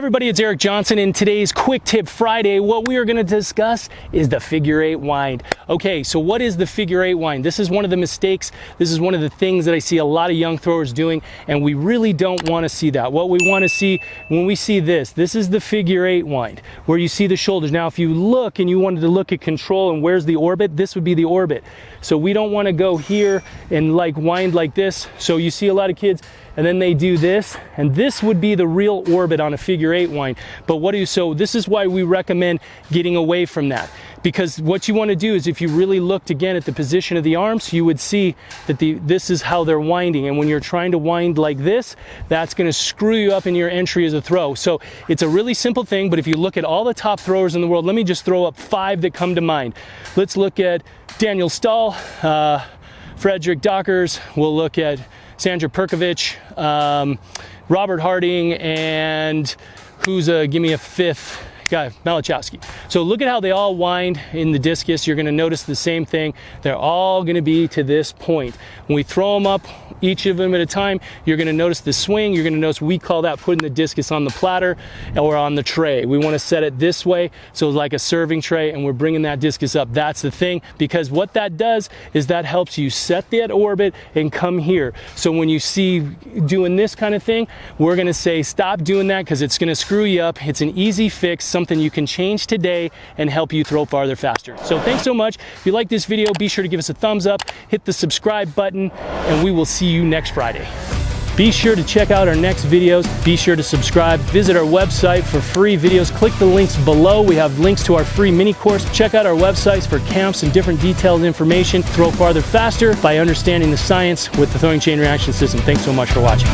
everybody, it's Eric Johnson. In today's Quick Tip Friday, what we are going to discuss is the figure eight wind. Okay, so what is the figure eight wind? This is one of the mistakes. This is one of the things that I see a lot of young throwers doing, and we really don't want to see that. What we want to see when we see this, this is the figure eight wind, where you see the shoulders. Now, if you look and you wanted to look at control and where's the orbit, this would be the orbit. So we don't want to go here and like wind like this. So you see a lot of kids, and then they do this, and this would be the real orbit on a figure eight wind. But what do you, so this is why we recommend getting away from that. Because what you want to do is if you really looked again at the position of the arms, you would see that the, this is how they're winding. And when you're trying to wind like this, that's going to screw you up in your entry as a throw. So it's a really simple thing, but if you look at all the top throwers in the world, let me just throw up five that come to mind. Let's look at Daniel Stahl, uh, Frederick Dacres, we'll look at Sandra Perkovic, um, Robert Harting, and who's a, give me a fifth guy, Malachowski. So look at how they all wind in the discus. You're gonna notice the same thing. They're all gonna be to this point. When we throw them up, each of them at a time, you're gonna notice the swing. You're gonna notice we call that putting the discus on the platter or on the tray. We wanna set it this way, so like a serving tray, and we're bringing that discus up. That's the thing, because what that does is that helps you set that orbit and come here. So when you see doing this kind of thing, we're gonna say stop doing that because it's gonna screw you up. It's an easy fix, something you can change today and help you throw farther faster. So thanks so much. If you like this video, be sure to give us a thumbs up, hit the subscribe button, and we will see you next Friday. Be sure to check out our next videos. Be sure to subscribe. Visit our website for free videos. Click the links below. We have links to our free mini course. Check out our websites for camps and different detailed information. Throw farther faster by understanding the science with the throwing chain reaction system. Thanks so much for watching.